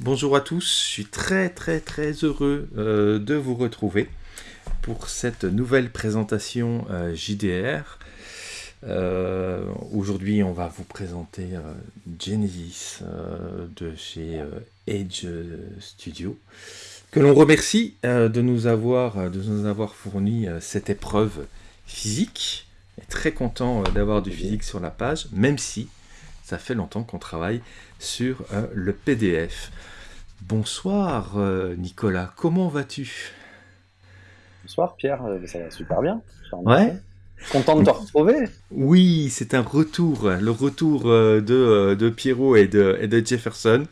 Bonjour à tous, je suis très très très heureux euh, de vous retrouver pour cette nouvelle présentation euh, JDR. Euh, aujourd'hui, on va vous présenter Genesis de chez Edge Studio, que l'on remercie de, nous avoir, de nous avoir fourni cette épreuve physique. très content d'avoir du physique sur la page, même si ça fait longtemps qu'on travaille sur le PDF. Bonsoir euh, Nicolas, comment vas-tu? Bonsoir Pierre, euh, ça va super bien. Ouais. Content de te retrouver. Oui, c'est un retour, le retour euh, de, de Pierrot et de, et de, Jefferson,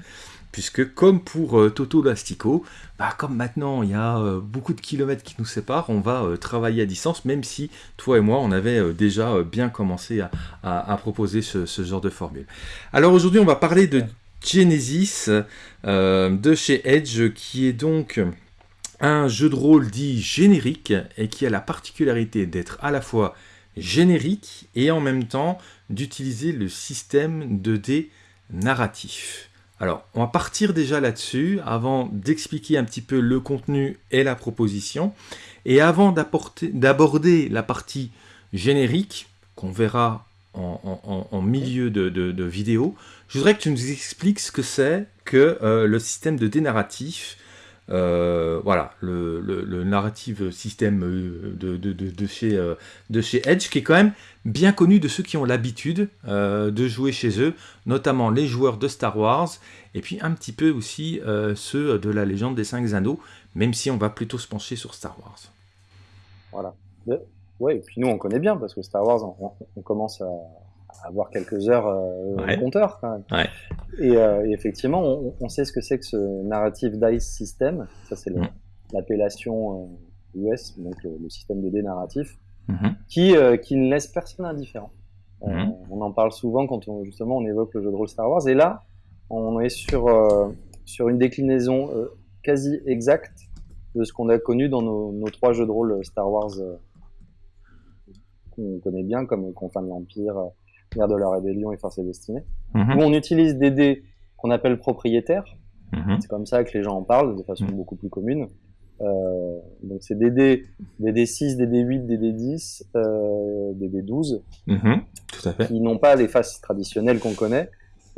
puisque comme pour Toto Lastico, bah, comme maintenant il y a beaucoup de kilomètres qui nous séparent, on va travailler à distance, même si toi et moi on avait déjà bien commencé à, proposer ce, ce, genre de formule. Alors aujourd'hui on va parler de Genesis euh, de chez Edge, qui est donc un jeu de rôle dit générique et qui a la particularité d'être à la fois générique et en même temps d'utiliser le système de dés narratif. Alors, on va partir déjà là-dessus avant d'expliquer un petit peu le contenu et la proposition. Et avant d'aborder la partie générique, qu'on verra en, milieu de, vidéo, je voudrais que tu nous expliques ce que c'est que euh, le système de dénarratif, euh, voilà, le, le, narrative système euh, de, de, chez, de chez Edge, qui est quand même bien connu de ceux qui ont l'habitude de jouer chez eux, notamment les joueurs de Star Wars, et puis un petit peu aussi ceux de la légende des cinq anneaux, même si on va plutôt se pencher sur Star Wars. Voilà. Ouais, et puis nous on connaît bien parce que Star Wars, on, commence à, avoir quelques heures euh, au compteur quand même. Ouais. Et, euh, effectivement, on, sait ce que c'est que ce narrative dice system. Ça c'est mm. l'appellation US, euh, donc le, système de dés narratif, mm-hmm. qui, qui ne laisse personne indifférent. Mm-hmm. on en parle souvent quand on, justement on évoque le jeu de rôle Star Wars. Et là, on est sur, sur une déclinaison quasi exacte de ce qu'on a connu dans nos, nos, trois jeux de rôle Star Wars qu'on connaît bien, comme Confins de l'Empire, Guerre de la Rébellion et Force et Destinée, mhm. où on utilise des dés qu'on appelle propriétaires. Mhm. C'est comme ça que les gens en parlent de façon mhm. beaucoup plus commune. Euh, donc c'est des dés, des dés 6, des dés 8, des dés 10, euh, des dés 12, Tout à fait. qui n'ont pas les faces traditionnelles qu'on connaît,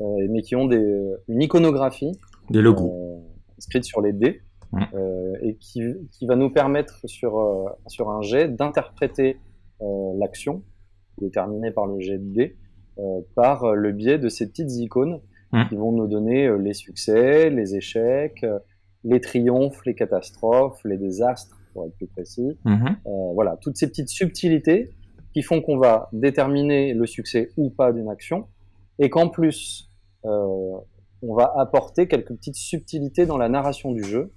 euh, mais qui ont des, une iconographie, des logos, euh, inscrite sur les dés, euh, et qui, qui, va nous permettre sur, sur un jet d'interpréter l'action, déterminée par le jet de dés, par le biais de ces petites icônes mmh. qui vont nous donner euh, les succès, les échecs, les triomphes, les catastrophes, les désastres, pour être plus précis. Mmh. voilà, toutes ces petites subtilités qui font qu'on va déterminer le succès ou pas d'une action, et qu'en plus, on va apporter quelques petites subtilités dans la narration du jeu.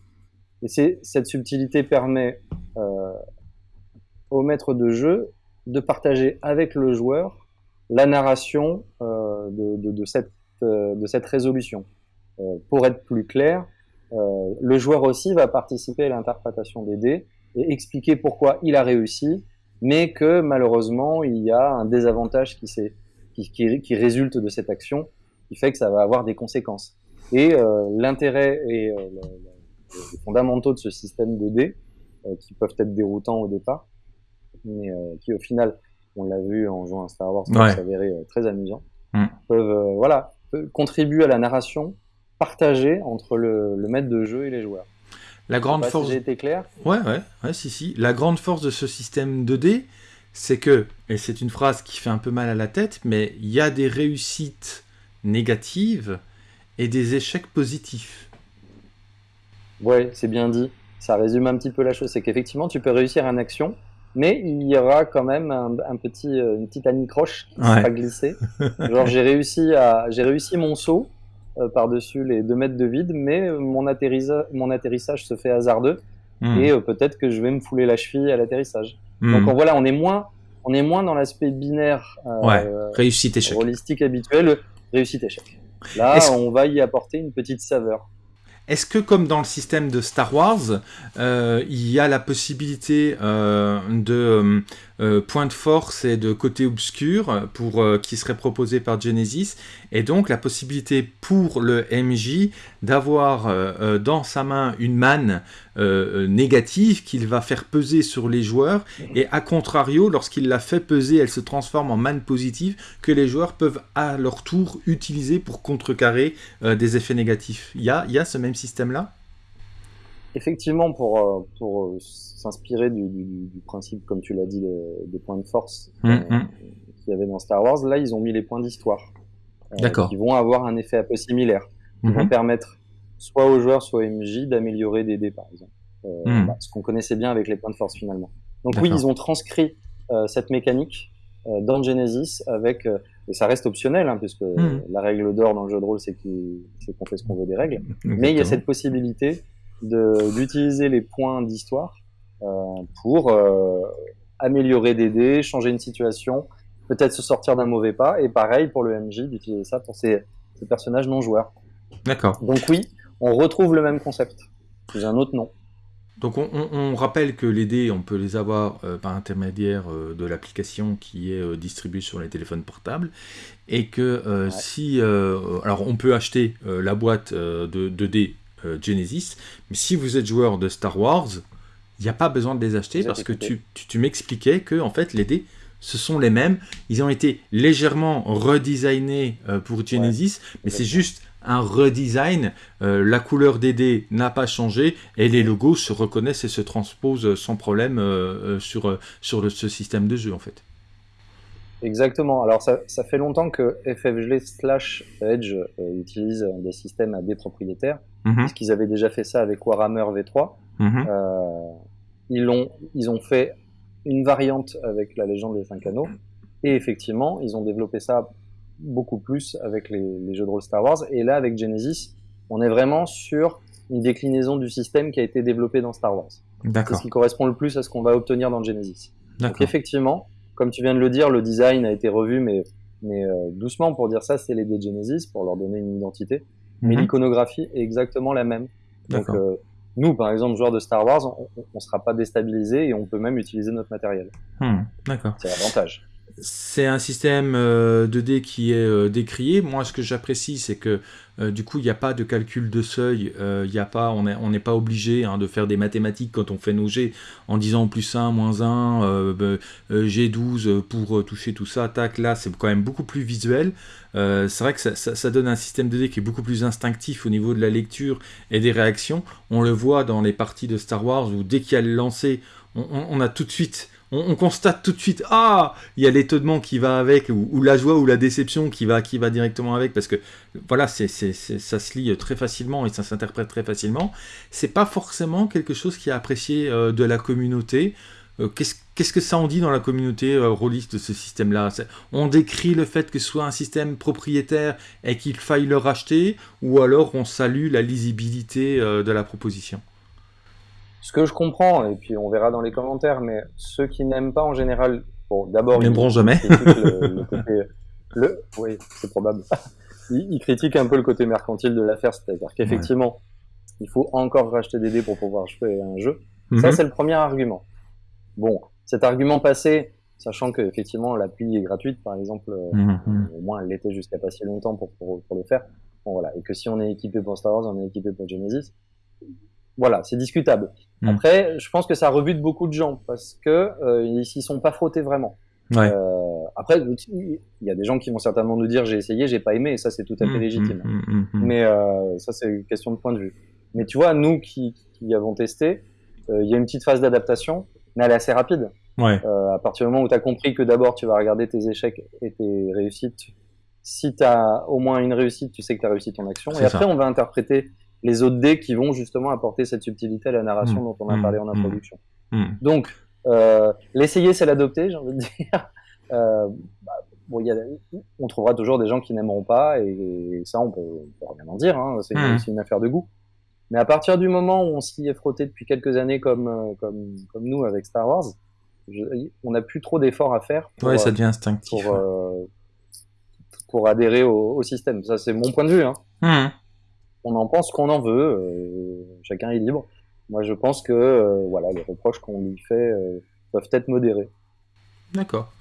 Et cette subtilité permet euh, au maître de jeu de partager avec le joueur la narration euh, de, de, cette, euh, de cette résolution. Euh, pour être plus clair, le joueur aussi va participer à l'interprétation des dés et expliquer pourquoi il a réussi, mais que malheureusement il y a un désavantage qui, résulte de cette action, qui fait que ça va avoir des conséquences. Et l'intérêt et les fondamentaux de ce système de dés, qui peuvent être déroutants au départ, mais qui au final, on l'a vu en jouant à Star Wars, ouais. s'avérer euh, très amusant, mm. peuvent euh, voilà, contribuer à la narration partagée entre le, maître de jeu et les joueurs. La grande force. Si j'ai été clair. Ouais, ouais, ouais, si, si. La grande force de ce système 2D, c'est que, et c'est une phrase qui fait un peu mal à la tête, mais il y a des réussites négatives et des échecs positifs. Ouais, c'est bien dit. Ça résume un petit peu la chose. C'est qu'effectivement, tu peux réussir une action, mais il y aura quand même un, petit, euh, une petite anicroche qui sera glissée. Genre j'ai réussi à, j'ai réussi mon saut euh, par-dessus les deux mètres de vide, mais mon, atterrissage, mon atterrissage se fait hasardeux hmm. et euh, peut-être que je vais me fouler la cheville à l'atterrissage. Hmm. Donc voilà, on est moins, on est moins dans l'aspect binaire, réussite échec, holistique habituel, réussite échec. Là, on va y apporter une petite saveur. Est-ce que comme dans le système de Star Wars, euh, il y a la possibilité euh, de euh, point de force et de côté obscur pour, qui serait proposé par Genesis, et donc la possibilité pour le MJ d'avoir dans sa main une manne négative qu'il va faire peser sur les joueurs, et à contrario, lorsqu'il la fait peser, elle se transforme en manne positive que les joueurs peuvent à leur tour utiliser pour contrecarrer des effets négatifs. Il y a, y a ce même système-là? Effectivement, pour, euh, pour euh, s'inspirer du, principe, comme tu l'as dit, des points de force euh, mmh. qu'il y avait dans Star Wars, là, ils ont mis les points d'histoire. D'accord. Qui vont avoir un effet un peu similaire. Qui vont mmh. permettre soit aux joueurs, soit aux MJ d'améliorer des dés, par exemple. Bah, ce qu'on connaissait bien avec les points de force, finalement. Donc oui, ils ont transcrit cette mécanique dans Genesis avec et ça reste optionnel hein, puisque la règle d'or dans le jeu de rôle c'est qu'on fait ce qu'on veut des règles mais il y a cette possibilité d'utiliser les points d'histoire euh, pour euh, améliorer des dés, changer une situation, peut-être se sortir d'un mauvais pas, et pareil pour le MJ d'utiliser ça pour ces, personnages non joueurs. D'accord. Donc oui, on retrouve le même concept, sous un autre nom. Donc on, rappelle que les dés, on peut les avoir euh, par intermédiaire de l'application qui est distribuée sur les téléphones portables, et que si... alors on peut acheter la boîte de, de, dés euh, Genesis. Mais si vous êtes joueur de Star Wars, il n'y a pas besoin de les acheter parce que tu, tu, m'expliquais que en fait les dés ce sont les mêmes. Ils ont été légèrement redesignés euh, pour Genesis, mais c'est juste un redesign. Euh, la couleur des dés n'a pas changé et les logos se reconnaissent et se transposent sans problème sur, sur ce système de jeu en fait. Exactement. Alors ça, ça fait longtemps que FFG slash Edge euh, utilise des systèmes à des propriétaires, mhm. puisqu'ils avaient déjà fait ça avec Warhammer V3. Mhm. euh, ils, ont, ils ont fait une variante avec la légende des cinq anneaux, et effectivement, ils ont développé ça beaucoup plus avec les, les jeux de rôle Star Wars. Et là, avec Genesis, on est vraiment sur une déclinaison du système qui a été développé dans Star Wars. C'est ce qui correspond le plus à ce qu'on va obtenir dans Genesis. Donc effectivement, comme tu viens de le dire, le design a été revu, mais, mais euh, doucement pour dire ça, c'est les de Genesis pour leur donner une identité. Mais mhm. l'iconographie est exactement la même. Donc euh, nous, par exemple, joueurs de Star Wars, on ne sera pas déstabilisé et on peut même utiliser notre matériel. Hmm, d'accord. C'est l'avantage c'est un système euh, de dés qui est euh, décrié. Moi, ce que j'apprécie, c'est que euh, du coup, il n'y a pas de calcul de seuil. A pas, on n'est pas obligé hein, de faire des mathématiques quand on fait nos jets en disant plus 1, moins 1, G12 pour toucher tout ça. Tac, là, c'est quand même beaucoup plus visuel. c'est vrai que ça, donne un système de dés qui est beaucoup plus instinctif au niveau de la lecture et des réactions. On le voit dans les parties de Star Wars où dès qu'il y a le lancer, on a tout de suite on, constate tout de suite, ah, il y a l'étonnement qui va avec, ou, la joie ou la déception qui va, qui va directement avec, parce que voilà, c'est, ça se lit très facilement et ça s'interprète très facilement. C'est pas forcément quelque chose qui est apprécié euh, de la communauté. Euh, qu'est-ce, que ça en dit dans la communauté euh, de ce système-là? On décrit le fait que ce soit un système propriétaire et qu'il faille le racheter, ou alors on salue la lisibilité de la proposition? Ce que je comprends, et puis on verra dans les commentaires, mais ceux qui n'aiment pas en général, bon, d'abord, ils n'aimeront jamais. Le, côté, le, oui, c'est probable. Ils, critiquent un peu le côté mercantile de l'affaire, c'est-à-dire qu'effectivement, il faut encore racheter des dés pour pouvoir jouer un jeu. Ça, mhm. c'est le premier argument. Bon, cet argument passé, sachant que effectivement l'appli est gratuite, par exemple, euh, mhm. au moins elle l'était jusqu'à pas si longtemps pour, pour, pour, le faire. Bon, voilà, et que si on est équipé pour Star Wars, on est équipé pour Genesis voilà, c'est discutable. Hmm. Après, je pense que ça rebute beaucoup de gens parce que euh, ils s'y sont pas frottés vraiment. Ouais. Euh, après, il y a des gens qui vont certainement nous dire j'ai essayé, j'ai pas aimé, et ça c'est tout à fait hmm, légitime. Hmm, mais euh, ça c'est une question de point de vue. Mais tu vois, nous qui, qui avons testé, euh, il y a une petite phase d'adaptation, mais elle est assez rapide. Ouais. Euh, à partir du moment où tu as compris que d'abord tu vas regarder tes échecs et tes réussites, si tu as au moins une réussite, tu sais que tu as réussi ton action. Et après, on va interpréter les autres dés qui vont justement apporter cette subtilité à la narration mmh. dont on a parlé en mmh. introduction. Mmh. Donc, euh, l'essayer, c'est l'adopter, j'ai envie de dire. Euh, bah, bon, y a, on trouvera toujours des gens qui n'aimeront pas, et, ça, on peut, peut, rien en dire, hein, c'est une affaire de goût. Mais à partir du moment où on s'y est frotté depuis quelques années comme, euh, comme, comme nous avec Star Wars, on n'a plus trop d'efforts à faire pour, ouais, ça devient instinctif, pour, pour adhérer au, au, système. Ça, c'est mon point de vue. Hein. On en pense qu'on en veut. chacun est libre. Moi, je pense que voilà, les reproches qu'on lui fait peuvent être modérés. D'accord.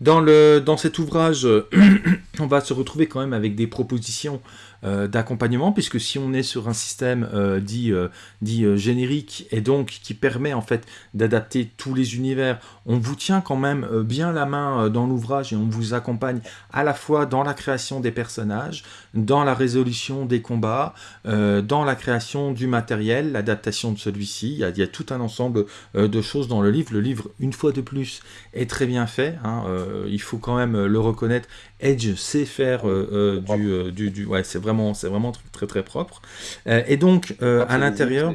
Dans, dans cet ouvrage, on va se retrouver quand même avec des propositions euh, d'accompagnement, puisque si on est sur un système euh, dit, euh, dit générique et donc qui permet en fait d'adapter tous les univers, on vous tient quand même bien la main dans l'ouvrage et on vous accompagne à la fois dans la création des personnages, dans la résolution des combats, dans la création du matériel, l'adaptation de celui-ci. Il, il, y a tout un ensemble de choses dans le livre. Le livre, une fois de plus, est très bien fait. Hein, il faut quand même le reconnaître. Edge sait faire du, du, du, Ouais, c'est vraiment c'est vraiment très très propre. Euh, et donc, euh, à l'intérieur...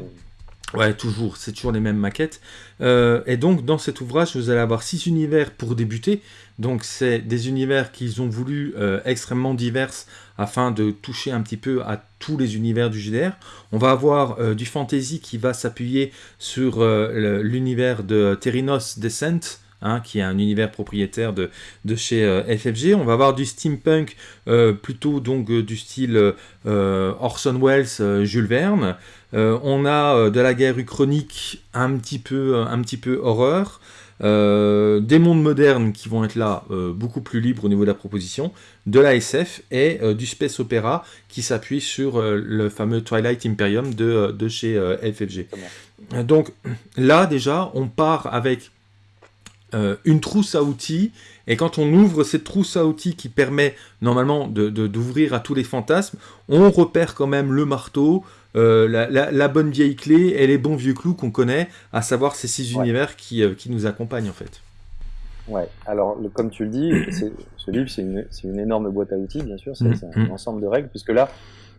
Ouais, toujours, c'est toujours les mêmes maquettes. Euh, et donc, dans cet ouvrage, vous allez avoir six univers pour débuter. Donc, c'est des univers qu'ils ont voulu extrêmement divers afin de toucher un petit peu à tous les univers du GDR. On va avoir du fantasy qui va s'appuyer sur l'univers de Therinos Descent, Hein, qui est un univers propriétaire de, de chez euh, FFG. On va avoir du steampunk euh, plutôt donc euh, du style Orson Welles, Jules Verne. on a de la guerre uchronique un petit peu, un petit peu horreur. des mondes modernes qui vont être là beaucoup plus libres au niveau de la proposition, de la SF et du space opéra qui s'appuie sur le fameux Twilight Imperium de, de chez FFG. Donc là déjà on part avec euh, une trousse à outils, et quand on ouvre cette trousse à outils qui permet normalement d'ouvrir à tous les fantasmes, on repère quand même le marteau, euh, la, bonne vieille clé et les bons vieux clous qu'on connaît, à savoir ces six univers qui, euh, qui, nous accompagnent en fait. Ouais, alors comme tu le dis, ce livre c'est une, une, énorme boîte à outils, bien sûr, c'est mmh, un mmh. ensemble de règles, puisque là,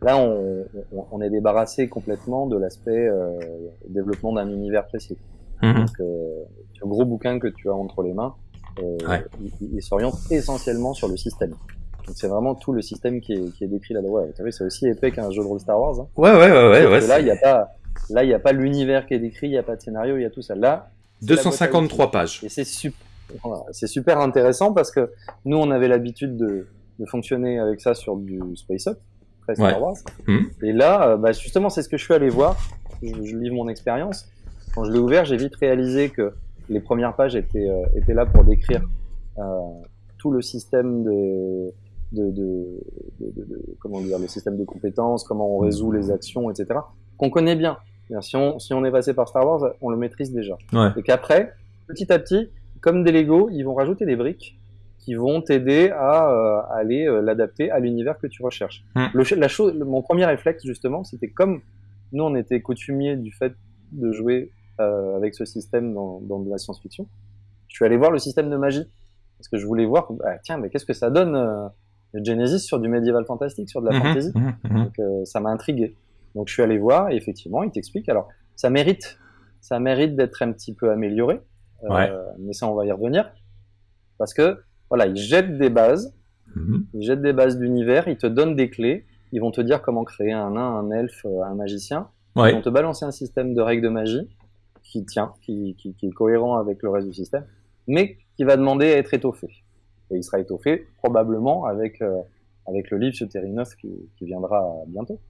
là on, on est débarrassé complètement de l'aspect développement d'un univers précis. Mmh. Donc, ce gros bouquin que tu as entre les mains, euh, il, s'oriente essentiellement sur le système. Donc c'est vraiment tout le système qui est, qui est décrit là-dedans. Ouais, vu, c'est aussi épais qu'un jeu de rôle Star Wars. Hein. Ouais, ouais, ouais, ouais. là, il n'y a pas, là, il n'y a pas l'univers qui est décrit, il n'y a pas de scénario, il y a tout ça. Là, 253 pages. Et c'est super, c'est super intéressant parce que nous, on avait l'habitude de, de fonctionner avec ça sur du Space Up, très Star Wars. Mmh. Et là, euh, bah, justement, c'est ce que je suis allé voir. Je, je livre mon expérience. Quand je l'ai ouvert, j'ai vite réalisé que les premières pages étaient, euh, étaient là pour décrire euh, tout le système de, de, de, de, comment dire, le système de compétences, comment on résout les actions, etc. Qu'on connaît bien. Si on, si on est passé par Star Wars, on le maîtrise déjà. Et qu'apraprès, petit à petit, comme des Lego, ils vont rajouter des briques qui vont t'aider à, euh, aller l'adapter à l'univers que tu recherches. Mm. Le, la chose, mon premier réflexe justement, c'était comme nous on était coutumiers du fait de jouer euh, avec ce système dans, dans de la science-fiction. Je suis allé voir le système de magie parce que je voulais voir, bah, tiens, mais qu'est-ce que ça donne euh, Genesis sur du médiéval fantastique, sur de la mhm, fantasy mhm, mhm. Donc euh, ça m'a intrigué. Donc je suis allé voir et effectivement, il t'explique. Alors ça mérite, ça mérite d'être un petit peu amélioré, mais ça on va y revenir parce que voilà, ils jettent des bases, ils jettent des bases d'univers, ils te donnent des clés, ils vont te dire comment créer un nain, un elfe, un magicien. Ils vont te balancer un système de règles de magie qui tient, qui, qui, qui, est cohérent avec le reste du système, mais qui va demander à être étoffé. Et il sera étoffé probablement avec, euh, avec le livre sur Terrinos qui, qui viendra bientôt.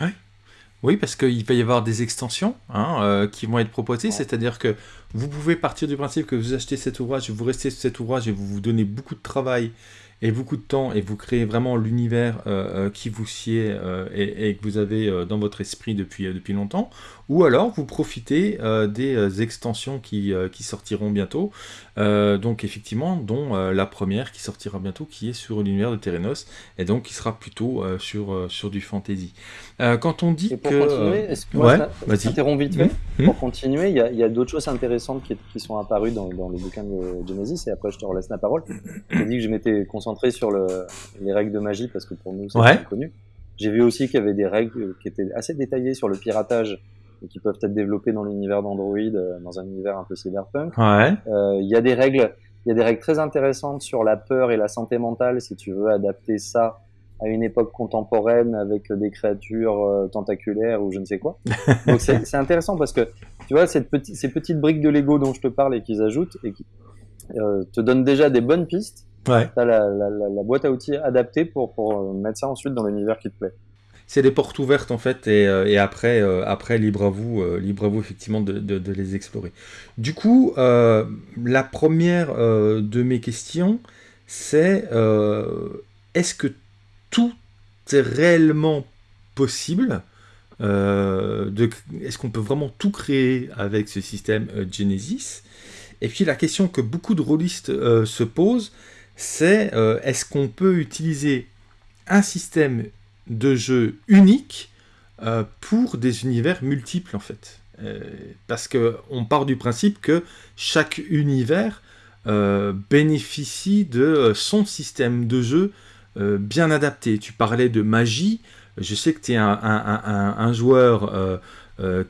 Ouais. Oui, parce qu'il va y avoir des extensions hein, euh, qui vont être proposées, c'est-à-dire que vous pouvez partir du principe que vous achetez cet ouvrage, vous restez sur cet ouvrage et vous vous donnez beaucoup de travail et beaucoup de temps et vous créez vraiment l'univers euh, euh, qui vous sied euh, et, que vous avez dans votre esprit depuis, depuis longtemps, ou alors vous profitez des extensions qui, qui, sortiront bientôt, donc effectivement, dont la première qui sortira bientôt, qui est sur l'univers de Terenos, et donc qui sera plutôt sur, sur du fantasy. quand on dit pour que... Continuer, est-ce que ouais, vite fait mmh. Pour continuer, il y a, y a d'autres choses intéressantes qui, qui, sont apparues dans, dans le bouquin de Genesis, et après je te relaisse la parole. J'ai dit que je m'étais concentré sur le, les règles de magie parce que pour nous c'est ouais. connu. J'ai vu aussi qu'il y avait des règles qui étaient assez détaillées sur le piratage et qui peuvent être développées dans l'univers d'Android, euh, dans un univers un peu cyberpunk. Ouais. Euh, il y a des règles, il y a des règles très intéressantes sur la peur et la santé mentale si tu veux adapter ça à une époque contemporaine avec des créatures euh, tentaculaires ou je ne sais quoi. Donc c'est intéressant parce que tu vois cette ces petites briques de Lego dont je te parle et qu'ils ajoutent et qui euh, te donnent déjà des bonnes pistes Ouais. T'as la, la, la, boîte à outils adaptée pour, pour mettre ça ensuite dans l'univers qui te plaît. C'est des portes ouvertes en fait, et, euh, après, euh, après libre à vous, libre à vous effectivement de, les explorer. Du coup, la première de mes questions, c'est est-ce que tout est réellement possible Est-ce qu'on peut vraiment tout créer avec ce système Genesis? Et puis la question que beaucoup de rôlistes se posent, c'est est-ce qu'on peut utiliser un système de jeu unique euh, pour des univers multiples en fait. Euh, parce que on part du principe que chaque univers euh, bénéficie de son système de jeu bien adapté. Tu parlais de magie. Je sais que tu es un, joueur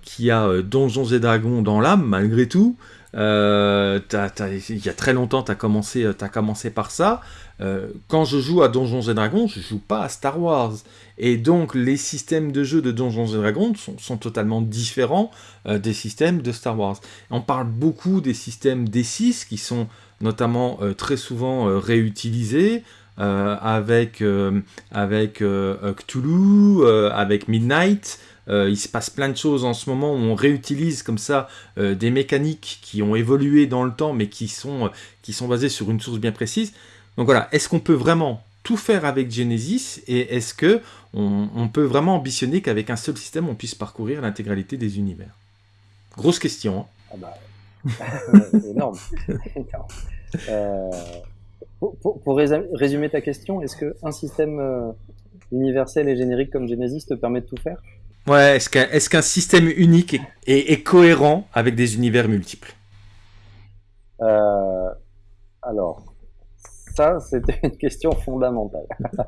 qui a Donjons et Dragons dans l'âme, malgré tout. Il y a très longtemps, tu as, as, commencé par ça. quand je joue à Donjons et Dragons, je joue pas à Star Wars. Et donc les systèmes de jeu de Donjons et Dragons sont, totalement différents euh, des systèmes de Star Wars. On parle beaucoup des systèmes D6 qui sont notamment euh, très souvent euh, réutilisés. avec, avec Cthulhu, avec Midnight, il se passe plein de choses en ce moment où on réutilise comme ça des mécaniques qui ont évolué dans le temps mais qui sont, qui sont basées sur une source bien précise. Donc voilà, est-ce qu'on peut vraiment tout faire avec Genesis et est-ce que on, peut vraiment ambitionner qu'avec un seul système on puisse parcourir l'intégralité des univers? Grosse question. Hein. ah bah, énorme. Euh, pour, résumer ta question, est-ce qu'un système euh, universel et générique comme Genesis te permet de tout faire? Ouais, est-ce qu'un système unique est, cohérent avec des univers multiples? Euh, Alors, ça, c'était une question fondamentale.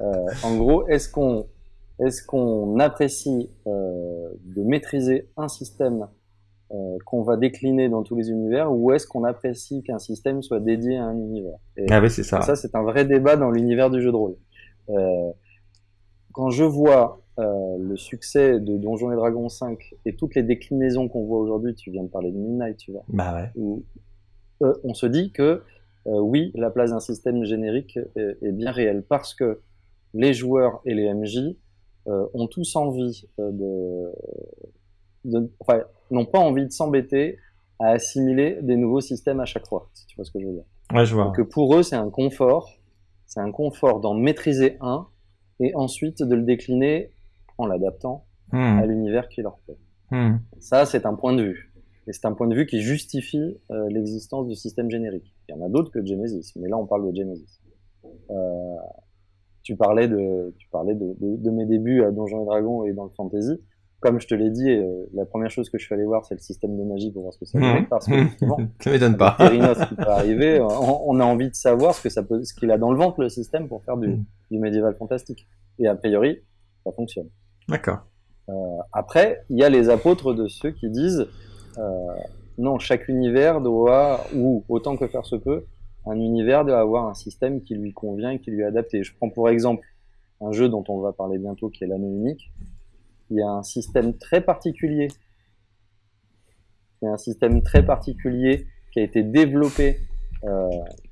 Euh, en gros, est-ce qu'on est-ce qu'on apprécie euh, de maîtriser un système qu'on va décliner dans tous les univers, ou est-ce qu'on apprécie qu'un système soit dédié à un univers? Ah oui, c'est ça. Ça, c'est un vrai débat dans l'univers du jeu de rôle. quand je vois le succès de Donjons et Dragons 5 et toutes les déclinaisons qu'on voit aujourd'hui, tu viens de parler de Midnight, tu vois. Bah ouais. Où, on se dit que euh, oui, la place d'un système générique est, bien réelle parce que les joueurs et les MJ euh, ont tous envie euh, de, enfin, n'ont pas envie de s'embêter à assimiler des nouveaux systèmes à chaque fois, si tu vois ce que je veux dire. Ouais, je vois. Donc pour eux, c'est un confort, c'est un confort d'en maîtriser un et ensuite de le décliner en l'adaptant hmm. à l'univers qui leur plaît. Hmm. Ça, c'est un point de vue. Et c'est un point de vue qui justifie l'existence du système générique. Il y en a d'autres que Genesis, mais là on parle de Genesis. Euh, tu parlais de, tu parlais de, de, mes débuts à Donjons et Dragons et dans le fantasy. Comme je te l'ai dit, euh, la première chose que je suis allé voir, c'est le système de magie pour voir ce que ça mmh. parce que ça m'étonne pas. qui peut arriver, on, a envie de savoir ce que ça peut, ce qu'il a dans le ventre le système pour faire du, mmh. du médiéval fantastique. Et a priori, ça fonctionne. D'accord. Euh, après, il y a les apôtres de ceux qui disent euh, non, chaque univers doit, ou autant que faire se peut, un univers doit avoir un système qui lui convient et qui lui est adapté. Je prends pour exemple un jeu dont on va parler bientôt qui est l'anneau unique. Il y a un système très particulier. Il y a un système très particulier qui a été développé euh,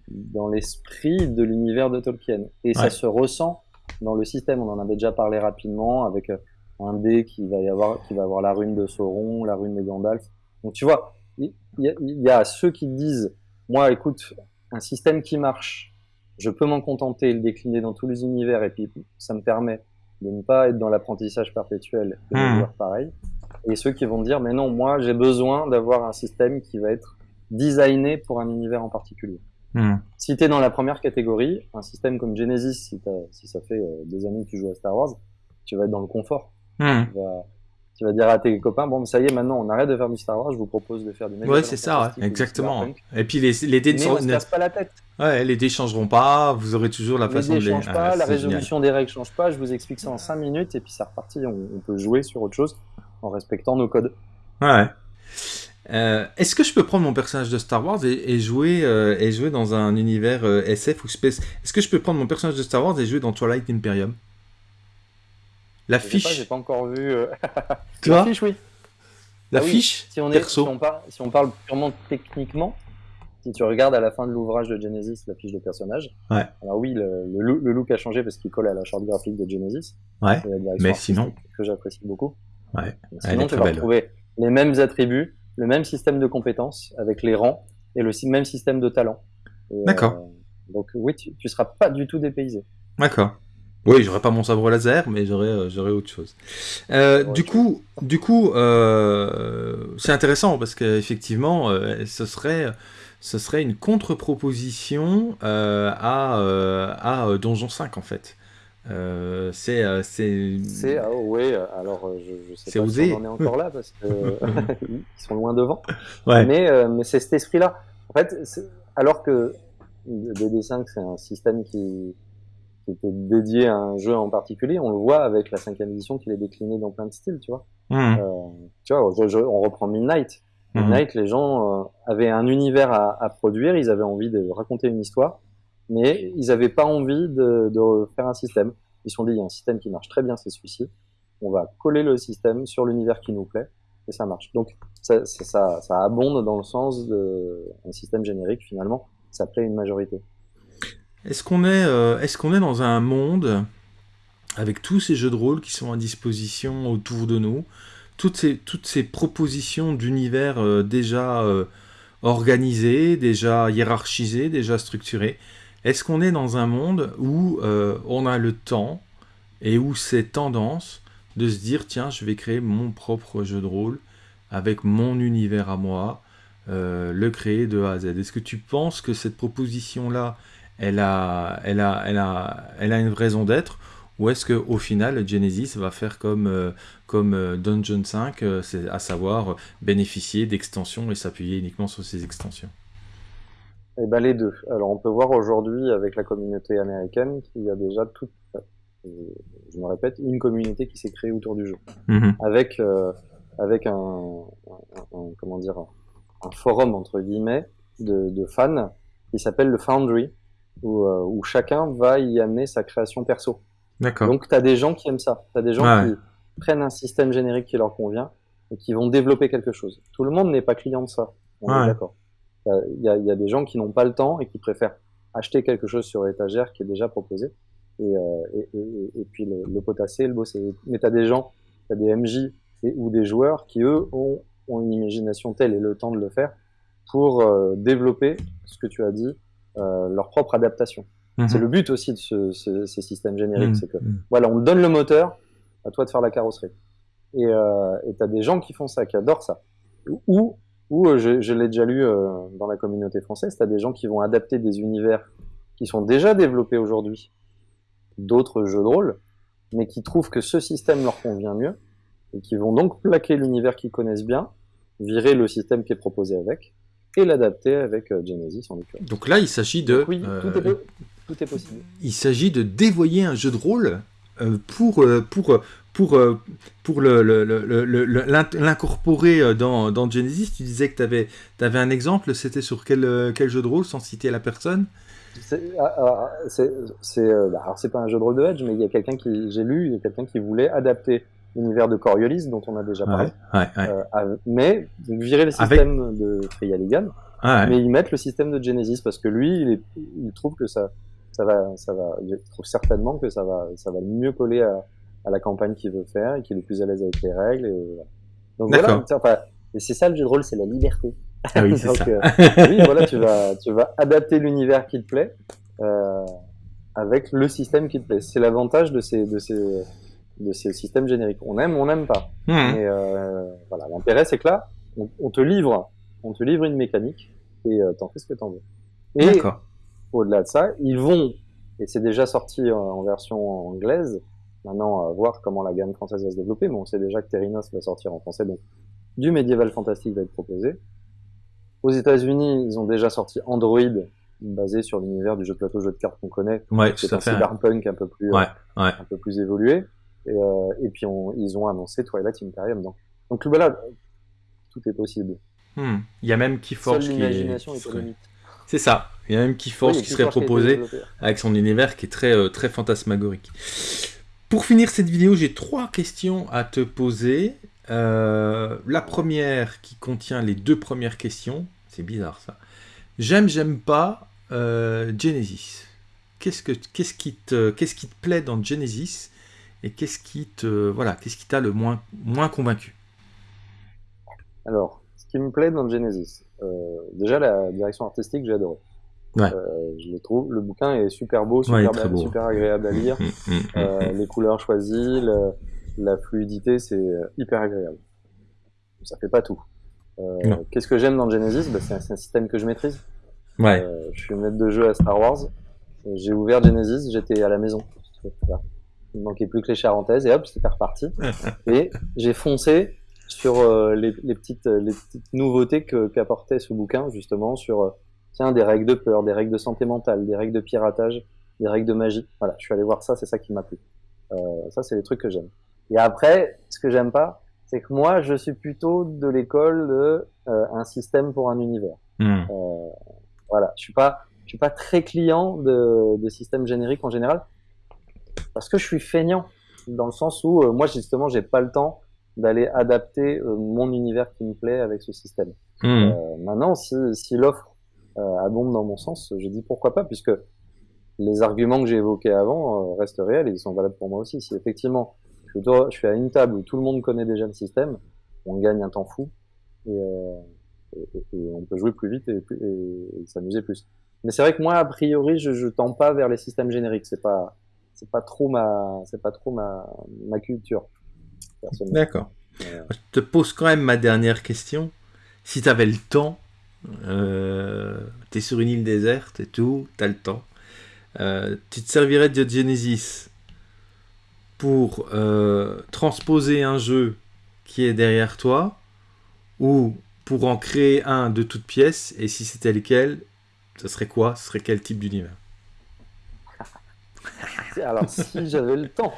dans l'esprit de l'univers de Tolkien. Et ça se ressent dans le système. On en avait déjà parlé rapidement avec euh, un dé qui va y avoir, qui va avoir la rune de Sauron, la rune de Gandalf. Donc tu vois, il y, a ceux qui disent, moi, écoute, un système qui marche, je peux m'en contenter et le décliner dans tous les univers, et puis ça me permet de ne pas être dans l'apprentissage perpétuel de mmh. pareil. Et ceux qui vont dire, mais non, moi, j'ai besoin d'avoir un système qui va être designé pour un univers en particulier. Hmm. Si tu es dans la première catégorie, un système comme Genesis, si, si ça fait euh, des années que tu joues à Star Wars, tu vas être dans le confort. Hmm tu vas dire à tes copains, bon, ça y est, maintenant, on arrête de faire du Star Wars, je vous propose de faire du Ouais, c'est ça, exactement. Et puis les, les dés ne se casse pas la tête. Ouais, les dés changeront pas, vous aurez toujours la façon de les. changent pas, la résolution des règles change pas, je vous explique ça en 5 minutes et puis c'est reparti, on, peut jouer sur autre chose en respectant nos codes. Ouais. Euh, Est-ce que je peux prendre mon personnage de Star Wars et, jouer, euh, et jouer dans un univers euh, SF ou space? Est-ce que je peux prendre mon personnage de Star Wars et jouer dans Twilight Imperium? La fiche. J'ai pas encore vu. Euh, la fiche, oui. La ah fiche si on, est, si, on parle, si on parle purement techniquement, si tu regardes à la fin de l'ouvrage de Genesis la fiche de personnage, ouais. alors oui, le, le, look a changé parce qu'il colle à la charte graphique de Genesis. Ouais. Mais sinon. Que j'apprécie beaucoup. Ouais. sinon, tu vas retrouver les mêmes attributs, le même système de compétences avec les rangs et le même système de talent. D'accord. Euh, donc oui, tu, tu seras pas du tout dépaysé. D'accord. Oui, j'aurais pas mon sabre laser, mais j'aurais euh, j'aurais autre chose. Euh, du coup, du coup, euh, c'est intéressant parce qu'effectivement, ce serait ce serait une contre-proposition à à Donjon 5 en fait. C'est c'est ah, oui alors je, je sais pas si on en est encore là parce qu'ils sont loin devant ouais. mais mais c'est cet esprit là en fait alors que DD5 c'est un système qui qui était dédié à un jeu en particulier. On le voit avec la cinquième édition qu'il est décliné dans plein de styles, tu vois. Mmh. Euh, tu vois, on reprend Midnight. Mmh. Midnight, les gens euh, avaient un univers à, à, produire, ils avaient envie de raconter une histoire, mais ils n'avaient pas envie de, de, faire un système. Ils se sont dit, il y a un système qui marche très bien, c'est celui-ci. On va coller le système sur l'univers qui nous plaît, et ça marche. Donc, ça, ça, ça abonde dans le sens d'un système générique, finalement. Ça plaît une majorité. Est-ce qu'on est, euh, est, qu'on est dans un monde avec tous ces jeux de rôle qui sont à disposition autour de nous, toutes ces, toutes ces propositions d'univers euh, déjà euh, organisés, déjà hiérarchisés, déjà structurés Est-ce qu'on est dans un monde où on a le temps et où c'est tendance de se dire tiens, je vais créer mon propre jeu de rôle avec mon univers à moi, le créer de A à Z? Est-ce que tu penses que cette proposition-là elle a, une raison d'être? Ou est-ce qu'au final, Genesis va faire comme, euh, euh, Dungeon 5, euh, c'est à savoir bénéficier d'extensions et s'appuyer uniquement sur ces extensions? Eh ben les deux. Alors on peut voir aujourd'hui avec la communauté américaine qu'il y a déjà toute, je me répète, une communauté qui s'est créée autour du jeu, mm-hmm. avec avec un, comment dire un forum entre guillemets de, de fans qui s'appelle le Foundry, où, euh, où, chacun va y amener sa création perso. D'accord. Donc, tu as des gens qui aiment ça. Tu as des gens qui prennent un système générique qui leur convient et qui vont développer quelque chose. Tout le monde n'est pas client de ça. On est d'accord. Il y a, y a, des gens qui n'ont pas le temps et qui préfèrent acheter quelque chose sur l'étagère qui est déjà proposé et, euh, et, et, et, puis le, le potasser, le bosser. Mais tu as des gens, tu as des MJ ou des joueurs qui, eux, ont, ont, une imagination telle et le temps de le faire pour euh, développer ce que tu as dit, euh, leur propre adaptation. Mhm. C'est le but aussi de ce, ce, ces systèmes génériques, mhm. c'est que voilà, on donne le moteur, à toi de faire la carrosserie. Et euh, tu as des gens qui font ça, qui adorent ça. Ou, ou euh, je, je l'ai déjà lu euh, dans la communauté française, tu as des gens qui vont adapter des univers qui sont déjà développés aujourd'hui, d'autres jeux de rôle, mais qui trouvent que ce système leur convient mieux, et qui vont donc plaquer l'univers qu'ils connaissent bien, virer le système qui est proposé avec, et l'adapter avec euh, Genesis en l'occurrence. Donc là, il s'agit de. oui, tout, est, tout, est, possible. Il s'agit de dévoyer un jeu de rôle euh, pour, euh, pour, pour, pour l'incorporer dans, dans, Genesis. Tu disais que tu avais, avais, un exemple, c'était sur quel, quel jeu de rôle, sans citer la personne? C'est ah, ah, bah, c'est pas un jeu de rôle de Edge, mais il y a quelqu'un qui j'ai lu, il y a quelqu'un qui voulait adapter l'univers de Coriolis dont on a déjà parlé. Ouais, ouais, euh, mais virer le système de Freya Ligan, mais ils mettent le système de Genesis parce que lui, il, est, il trouve que ça, ça va, ça va, il trouve certainement que ça va, ça va mieux coller à, à la campagne qu'il veut faire et qu'il est plus à l'aise avec les règles. Et, donc voilà, enfin, et c'est ça le jeu de rôle, c'est la liberté. Ah oui, c'est ça. Euh, oui, voilà, tu vas, tu vas adapter l'univers qui te plaît euh, avec le système qui te plaît. C'est l'avantage de ces, de ces de ces systèmes génériques. On aime, on n'aime pas. Mmh. Mais euh, voilà, l'intérêt c'est que là, on, te livre, on te livre une mécanique et euh, t'en fais ce que t'en veux. Et au-delà de ça, ils vont, et c'est déjà sorti en, version anglaise. Maintenant, à voir comment la gamme française va se développer, mais on sait déjà que Terrinos va sortir en français, donc du médiéval fantastique va être proposé. Aux États-Unis, ils ont déjà sorti Android, basé sur l'univers du jeu de plateau, jeu de cartes qu'on connaît. Ouais, c'est un cyberpunk un peu plus, ouais, ouais. un peu plus évolué. Et, euh, et puis on, ils ont annoncé Twilight Imperium. Donc, donc voilà, tout est possible. Hmm. Il y a même Keyforge qui est... C'est ça. Il y a même Keyforge qui serait proposé avec son univers qui est très, euh, très fantasmagorique. Pour finir cette vidéo, j'ai trois questions à te poser. Euh, la première qui contient les deux premières questions, c'est bizarre ça, j'aime, j'aime pas Genesis. Qu'est-ce, que, qu'est-ce, qui te, qu'est-ce qui te plaît dans Genesis et qu'est-ce qui te voilà, qu'est-ce qui t'a le moins, moins convaincu? Alors, ce qui me plaît dans Genesis, déjà la direction artistique, j'ai adoré. Ouais. Euh, je le trouve, le bouquin est super beau, super, beau. super agréable à lire. Mm, mm, mm, euh, les couleurs choisies, la fluidité, c'est euh, hyper agréable. Ça fait pas tout. Euh, Qu'est-ce que j'aime dans Genesis? Bah, C'est un, système que je maîtrise. Ouais. Euh, je suis maître de jeu à Star Wars. J'ai ouvert Genesis, j'étais à la maison. Il manquait plus que les charentaises et hop, c'était reparti. et j'ai foncé sur euh, les, les, petites, les petites nouveautés qu'apportait ce bouquin, justement, sur tiens, des règles de peur, des règles de santé mentale, des règles de piratage, des règles de magie. Voilà, je suis allé voir ça, c'est ça qui m'a plu. Euh, ça, c'est les trucs que j'aime. Et après, ce que j'aime pas, c'est que moi, je suis plutôt de l'école de euh, un système pour un univers. Hmm. Euh, voilà, je suis pas, je suis pas très client de, de systèmes génériques en général, parce que je suis feignant dans le sens où euh, moi justement, j'ai pas le temps d'aller adapter mon univers qui me plaît avec ce système. Hmm. Maintenant, si, si l'offre euh, abonde dans mon sens, je dis pourquoi pas, puisque les arguments que j'ai évoqués avant euh, restent réels et ils sont valables pour moi aussi. Si effectivement je, dois, suis à une table où tout le monde connaît déjà le système, on gagne un temps fou et, euh, on peut jouer plus vite et, s'amuser plus. Mais c'est vrai que moi, a priori, je, je tends pas vers les systèmes génériques. C'est pas, c'est pas trop ma, c'est pas trop ma, ma culture. D'accord. Je te pose quand même ma dernière question. Si tu avais le temps, euh, tu es sur une île déserte et tout, tu as le temps. Euh, tu te servirais de Genesis pour euh, transposer un jeu qui est derrière toi ou pour en créer un de toutes pièces et si c'était lequel, ce serait quoi? Ce serait quel type d'univers? Alors, si j'avais le temps.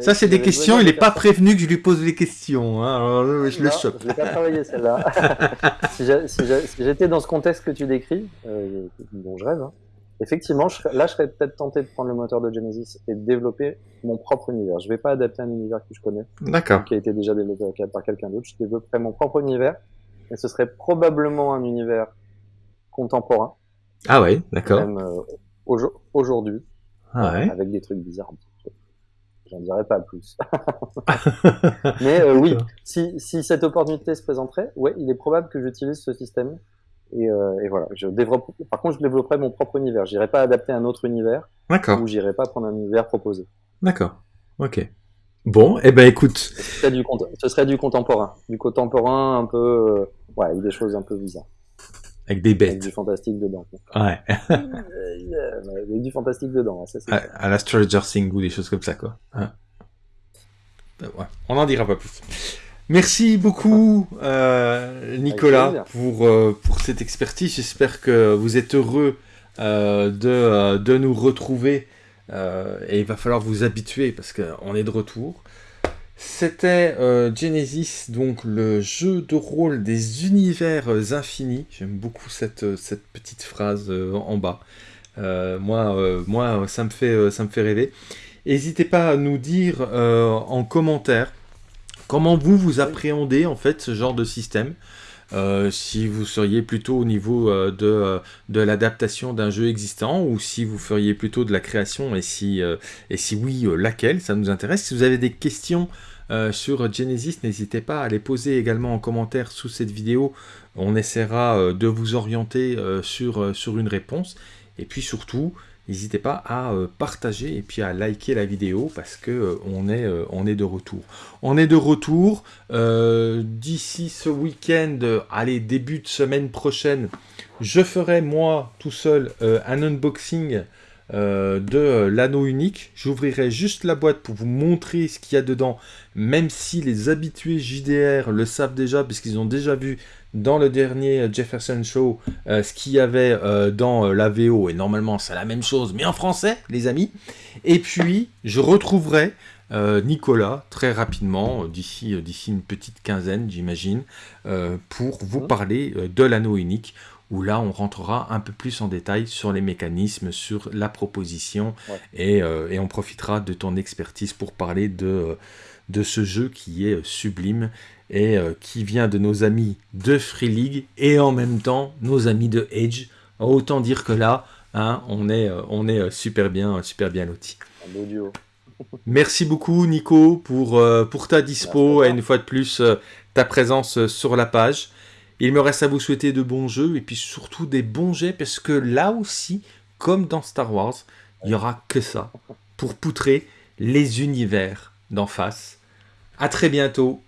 Ça, c'est des questions, il n'est pas prévenu que je lui pose des questions. Hein. Alors, je non, le chope. Je n'ai pas travaillé celle-là. si j'étais dans ce contexte que tu décris, euh, dont je rêve, hein, effectivement, je là, je serais peut-être tenté de prendre le moteur de Genesis et de développer mon propre univers. Je ne vais pas adapter un univers que je connais, qui a été déjà développé par quelqu'un d'autre. Je développerai mon propre univers, et ce serait probablement un univers contemporain. Ah ouais, d'accord. Même euh, aujourd'hui. Ah ouais. avec des trucs bizarres. J'en dirais pas plus. Mais euh, oui, si, si cette opportunité se présenterait, ouais, il est probable que j'utilise ce système. Et, euh, et, voilà, je développe. Par contre, je développerai mon propre univers. J'irai pas adapter un autre univers. D'accord. Ou j'irai pas prendre un univers proposé. D'accord. Ok. Bon, eh ben écoute. Ce serait du, ce serait du contemporain, du contemporain un peu, euh, ouais, avec des choses un peu bizarres. Avec des bêtes. Avec du fantastique dedans. Ouais. avec du fantastique dedans. Ça, à, à, la Stranger Things ou des choses comme ça, quoi. Hein ouais. On n'en dira pas plus. Merci beaucoup, euh, Nicolas, pour, euh, pour cette expertise. J'espère que vous êtes heureux euh, de, de nous retrouver. et il va falloir vous habituer parce qu'on est de retour. C'était euh, Genesis, donc le jeu de rôle des univers infinis. J'aime beaucoup cette, cette petite phrase euh, en bas. Euh, moi, moi ça, me fait, ça me fait rêver. N'hésitez pas à nous dire en commentaire comment vous vous appréhendez en fait ce genre de système. Euh, si vous seriez plutôt au niveau euh, de, euh, de l'adaptation d'un jeu existant ou si vous feriez plutôt de la création et si, oui, laquelle, ça nous intéresse. Si vous avez des questions sur Genesis, n'hésitez pas à les poser également en commentaire sous cette vidéo. On essaiera de vous orienter sur une réponse. Et puis surtout, n'hésitez pas à euh, partager et puis à liker la vidéo parce que euh, on, est, euh, on est de retour. On est de retour d'ici ce week-end, allez, début de semaine prochaine, je ferai moi tout seul un unboxing de l'anneau unique. J'ouvrirai juste la boîte pour vous montrer ce qu'il y a dedans, même si les habitués JDR le savent déjà, puisqu'ils ont déjà vu dans le dernier Jefferson Show euh, ce qu'il y avait euh, dans euh, la VO, et normalement c'est la même chose, mais en français, les amis. Et puis, je retrouverai Nicolas très rapidement, d'ici d'ici une petite quinzaine, j'imagine, pour vous mmh. parler de l'anneau unique, où là on rentrera un peu plus en détail sur les mécanismes, sur la proposition, ouais. et, et, on profitera de ton expertise pour parler de, de ce jeu qui est sublime et euh, qui vient de nos amis de Free League et en même temps nos amis de Edge. Autant dire que là, hein, on est, on est super bien, super bien lotis. Merci beaucoup Nico pour, pour ta dispo et une fois de plus ta présence sur la page. Il me reste à vous souhaiter de bons jeux et puis surtout des bons jets parce que là aussi, comme dans Star Wars, il n'y aura que ça pour poutrer les univers d'en face. À très bientôt